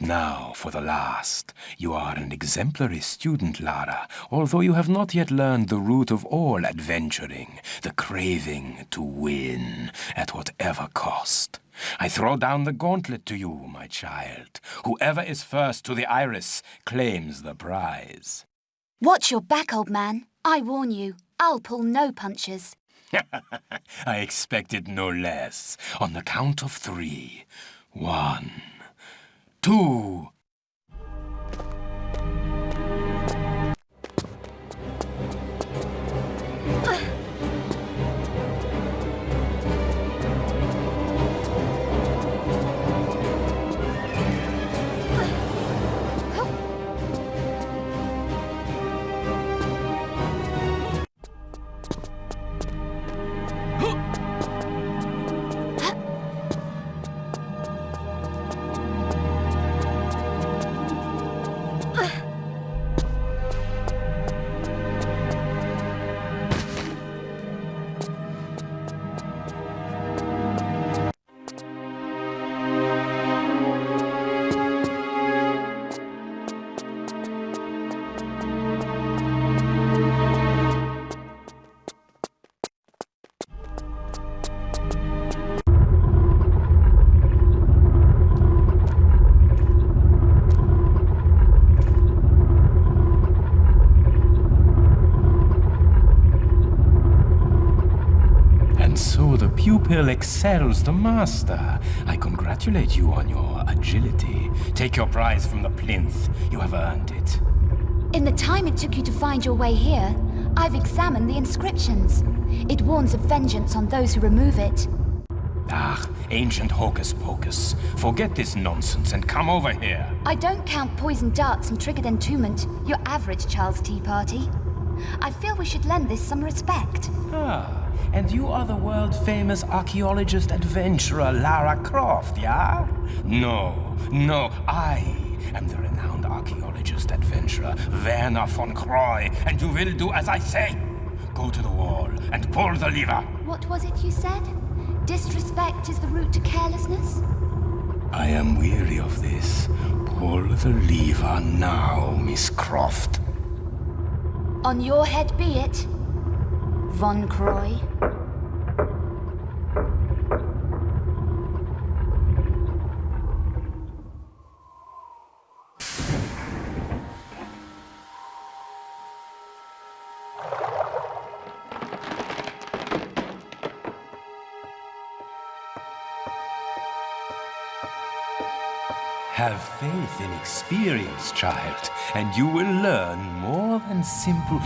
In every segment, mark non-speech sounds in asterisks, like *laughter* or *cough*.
now for the last. You are an exemplary student, Lara, although you have not yet learned the root of all adventuring, the craving to win, at whatever cost. I throw down the gauntlet to you, my child. Whoever is first to the iris claims the prize. Watch your back, old man. I warn you, I'll pull no punches. *laughs* I expected no less. On the count of three. One, two. Pupil excels the master. I congratulate you on your agility. Take your prize from the plinth. You have earned it. In the time it took you to find your way here, I've examined the inscriptions. It warns of vengeance on those who remove it. Ah, ancient hocus pocus. Forget this nonsense and come over here. I don't count poisoned darts and triggered entombment, your average Charles Tea Party. I feel we should lend this some respect. Ah, and you are the world-famous archaeologist adventurer Lara Croft, yeah? No, no, I am the renowned archaeologist adventurer Werner von Croy, and you will do as I say. Go to the wall and pull the lever. What was it you said? Disrespect is the route to carelessness? I am weary of this. Pull the lever now, Miss Croft. On your head be it, Von Croy. Have faith in experience, child, and you will learn more than simple...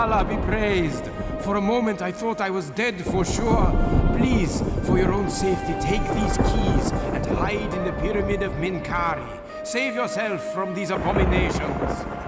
Allah be praised. For a moment I thought I was dead for sure. Please, for your own safety, take these keys and hide in the pyramid of Menkaure. Save yourself from these abominations.